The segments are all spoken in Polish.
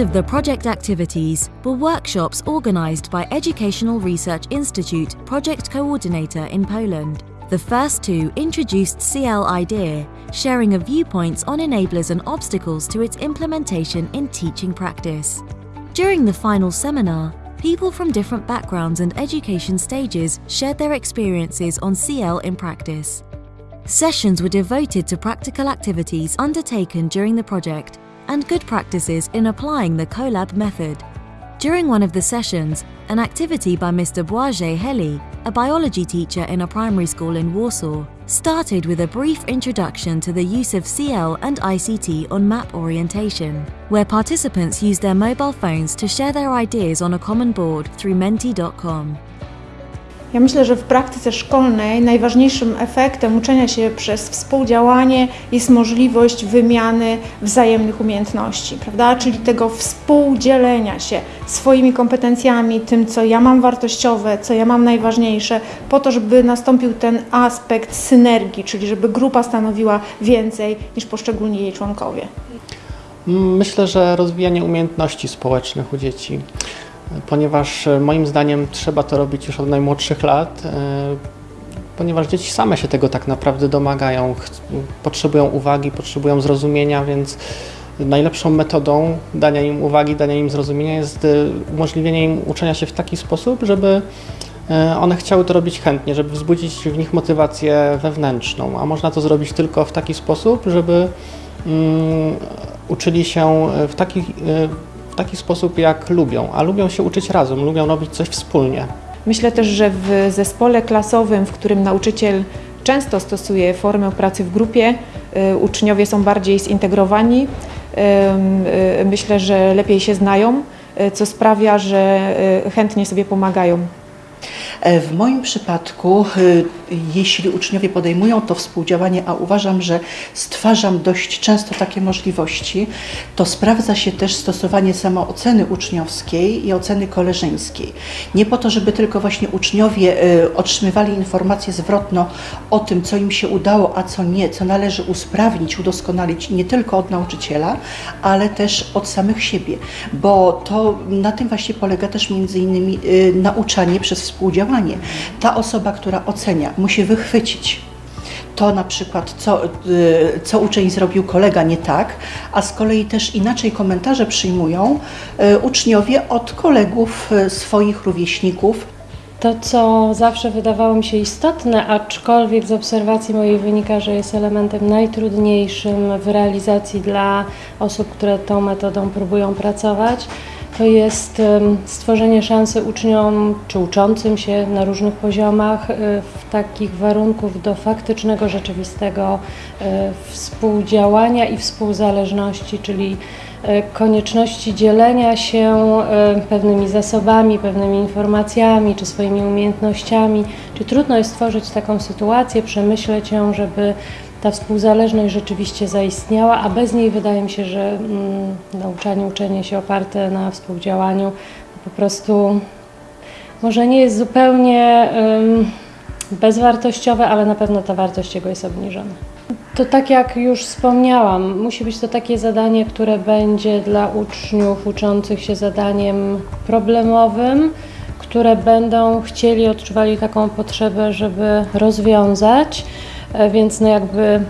Of the project activities were workshops organised by Educational Research Institute project coordinator in Poland. The first two introduced CL IDEA, sharing of viewpoints on enablers and obstacles to its implementation in teaching practice. During the final seminar, people from different backgrounds and education stages shared their experiences on CL in practice. Sessions were devoted to practical activities undertaken during the project and good practices in applying the CoLab method. During one of the sessions, an activity by Mr. Błażej Heli, a biology teacher in a primary school in Warsaw, started with a brief introduction to the use of CL and ICT on map orientation, where participants used their mobile phones to share their ideas on a common board through menti.com. Ja myślę, że w praktyce szkolnej najważniejszym efektem uczenia się przez współdziałanie jest możliwość wymiany wzajemnych umiejętności, prawda? Czyli tego współdzielenia się swoimi kompetencjami, tym, co ja mam wartościowe, co ja mam najważniejsze, po to, żeby nastąpił ten aspekt synergii, czyli żeby grupa stanowiła więcej niż poszczególni jej członkowie. Myślę, że rozwijanie umiejętności społecznych u dzieci ponieważ e, moim zdaniem trzeba to robić już od najmłodszych lat, e, ponieważ dzieci same się tego tak naprawdę domagają, potrzebują uwagi, potrzebują zrozumienia, więc najlepszą metodą dania im uwagi, dania im zrozumienia jest e, umożliwienie im uczenia się w taki sposób, żeby one chciały to robić chętnie, żeby wzbudzić w nich motywację wewnętrzną, a można to zrobić tylko w taki sposób, żeby um, uczyli się w taki taki sposób, jak lubią, a lubią się uczyć razem, lubią robić coś wspólnie. Myślę też, że w zespole klasowym, w którym nauczyciel często stosuje formę pracy w grupie, y, uczniowie są bardziej zintegrowani. Y, myślę, że lepiej się znają, y, co sprawia, że chętnie sobie pomagają. E, w moim przypadku, y, jeśli uczniowie podejmują to współdziałanie, a uważam, że stwarzam dość często takie możliwości, to sprawdza się też stosowanie samooceny uczniowskiej i oceny koleżeńskiej. Nie po to, żeby tylko właśnie uczniowie y, otrzymywali informację zwrotną o tym, co im się udało, a co nie, co należy usprawnić, udoskonalić nie tylko od nauczyciela, ale też od samych siebie, bo to na tym właśnie polega też między innymi nauczanie przez współdziałanie. Ta osoba, która ocenia, musi wychwycić to na przykład, co, y, co uczeń zrobił kolega nie tak, a z kolei też inaczej komentarze przyjmują y, uczniowie od kolegów, y, swoich rówieśników. To, co zawsze wydawało mi się istotne, aczkolwiek z obserwacji mojej wynika, że jest elementem najtrudniejszym w realizacji dla osób, które tą metodą próbują pracować, to jest stworzenie szansy uczniom czy uczącym się na różnych poziomach y, w takich warunków do faktycznego, rzeczywistego y, współdziałania i współzależności, czyli y, konieczności dzielenia się pewnymi zasobami, pewnymi informacjami czy swoimi umiejętnościami. Czy trudno jest stworzyć taką sytuację, przemyśleć ją, żeby ta współzależność rzeczywiście zaistniała, a bez niej wydaje mi się, że mm, nauczanie, uczenie się oparte na współdziałaniu po prostu może nie jest zupełnie bezwartościowe, ale na pewno ta wartość jego jest obniżona. To tak jak już wspomniałam, musi być to takie zadanie, które będzie dla uczniów uczących się zadaniem problemowym, które będą chcieli, odczuwali taką potrzebę, żeby rozwiązać. E, więc no jakby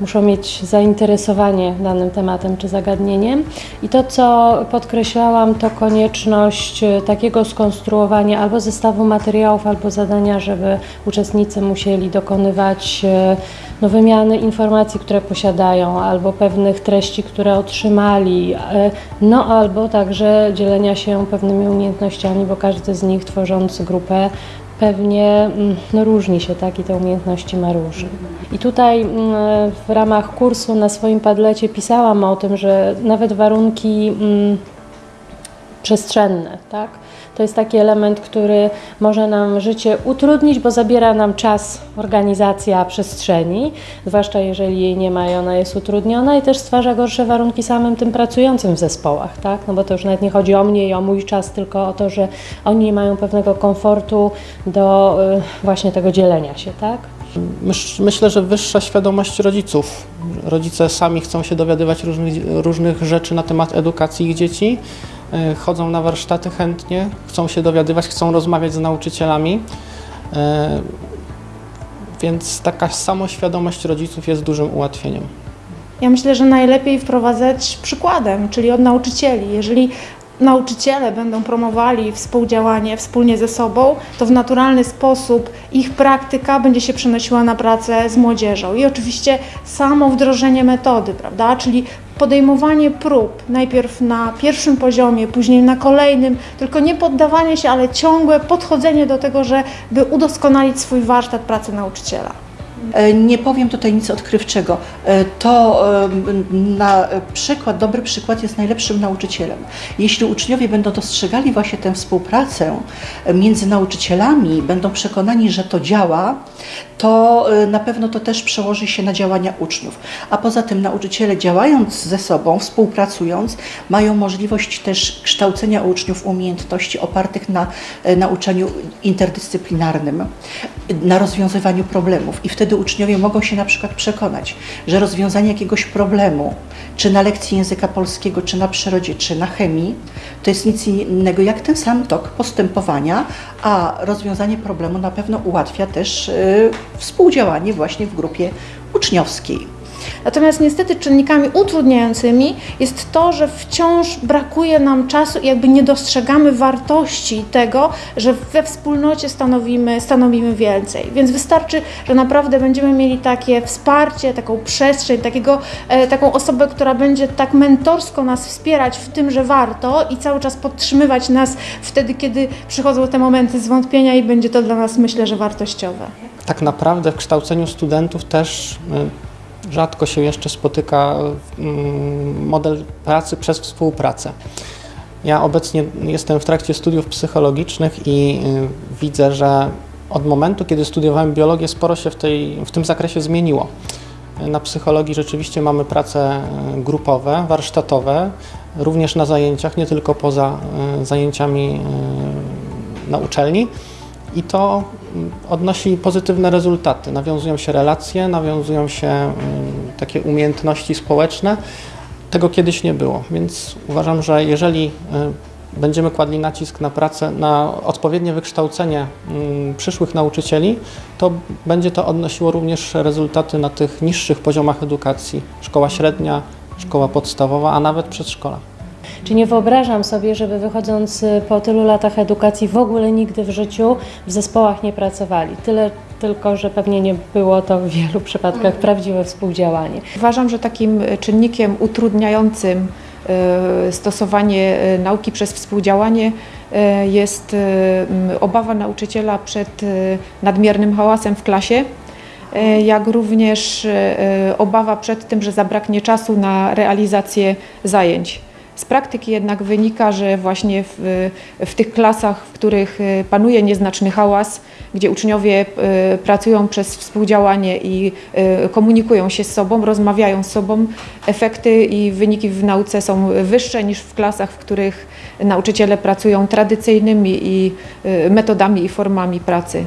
muszą mieć zainteresowanie danym tematem czy zagadnieniem. I to, co podkreślałam, to konieczność e, takiego skonstruowania albo zestawu materiałów, albo zadania, żeby uczestnicy musieli dokonywać e, no, wymiany informacji, które posiadają, albo pewnych treści, które otrzymali, no albo także dzielenia się pewnymi umiejętnościami, bo każdy z nich tworząc grupę pewnie mm, no, różni się, tak, i te umiejętności ma różne. I tutaj mm, w ramach kursu na swoim padlecie pisałam o tym, że nawet warunki mm, przestrzenne, tak, to jest taki element, który może nam życie utrudnić, bo zabiera nam czas organizacja przestrzeni, zwłaszcza jeżeli jej nie ma i ona jest utrudniona i też stwarza gorsze warunki samym tym pracującym w zespołach, tak? No bo to już nawet nie chodzi o mnie i o mój czas, tylko o to, że oni nie mają pewnego komfortu do y, właśnie tego dzielenia się, tak? Myślę, że wyższa świadomość rodziców. Rodzice sami chcą się dowiadywać różnych, różnych rzeczy na temat edukacji ich dzieci, e, chodzą na warsztaty chętnie, chcą się dowiadywać, chcą rozmawiać z nauczycielami. E, Więc taka samoświadomość rodziców jest dużym ułatwieniem. Ja myślę, że najlepiej wprowadzać przykładem, czyli od nauczycieli. Jeżeli nauczyciele będą promowali współdziałanie wspólnie ze sobą, to w naturalny sposób ich praktyka będzie się przenosiła na pracę z młodzieżą. I oczywiście samo wdrożenie metody, prawda? Czyli podejmowanie prób, najpierw na pierwszym poziomie, później na kolejnym, tylko nie poddawanie się, ale ciągłe podchodzenie do tego, żeby udoskonalić swój warsztat pracy nauczyciela. E, Nie powiem tutaj nic odkrywczego. E, To e, na przykład, dobry przykład jest najlepszym nauczycielem. Jeśli uczniowie będą dostrzegali właśnie tę współpracę między nauczycielami, będą przekonani, że to działa, to na pewno to też przełoży się na działania uczniów. A poza tym nauczyciele działając ze sobą, współpracując, mają możliwość też kształcenia uczniów umiejętności opartych na nauczaniu interdyscyplinarnym, na rozwiązywaniu problemów. I wtedy uczniowie mogą się na przykład przekonać, że rozwiązanie jakiegoś problemu, czy na lekcji języka polskiego, czy na przyrodzie, czy na chemii, to jest nic innego jak ten sam tok postępowania, a rozwiązanie problemu na pewno ułatwia też e, współdziałanie właśnie w grupie uczniowskiej. Natomiast niestety czynnikami utrudniającymi jest to, że wciąż brakuje nam czasu i jakby nie dostrzegamy wartości tego, że we wspólnocie stanowimy, stanowimy więcej. Więc wystarczy, że naprawdę będziemy mieli takie wsparcie, taką przestrzeń, takiego, e, taką osobę, która będzie tak mentorsko nas wspierać w tym, że warto i cały czas podtrzymywać nas wtedy, kiedy przychodzą te momenty zwątpienia i będzie to dla nas, myślę, że wartościowe. Tak naprawdę w kształceniu studentów też y, rzadko się jeszcze spotyka mm, model pracy przez współpracę. Ja obecnie jestem w trakcie studiów psychologicznych i y, widzę, że od momentu, kiedy studiowałem biologię, sporo się w, tej, w tym zakresie zmieniło. Na psychologii rzeczywiście mamy prace y, grupowe, warsztatowe, również na zajęciach, nie tylko poza y, zajęciami na uczelni. I to odnosi pozytywne rezultaty. Nawiązują się relacje, nawiązują się mm, takie umiejętności społeczne. Tego kiedyś nie było, więc uważam, że jeżeli y, będziemy kładli nacisk na pracę, na odpowiednie wykształcenie mm, przyszłych nauczycieli, to będzie to odnosiło również rezultaty na tych niższych poziomach edukacji. Szkoła średnia, szkoła podstawowa, a nawet przedszkola. Czy nie wyobrażam sobie, żeby wychodząc y, po tylu latach edukacji w ogóle nigdy w życiu w zespołach nie pracowali. Tyle tylko, że pewnie nie było to w wielu przypadkach prawdziwe współdziałanie. Uważam, że takim e, czynnikiem utrudniającym e, stosowanie nauki przez współdziałanie jest obawa nauczyciela przed nadmiernym hałasem w klasie, jak również obawa przed tym, że zabraknie czasu na realizację zajęć. Z praktyki jednak wynika, że właśnie w, w tych klasach, w których e, panuje nieznaczny hałas, gdzie uczniowie e, pracują przez współdziałanie i e, komunikują się z sobą, rozmawiają z sobą, efekty i wyniki w nauce są wyższe niż w klasach, w których nauczyciele pracują tradycyjnymi i metodami i formami pracy.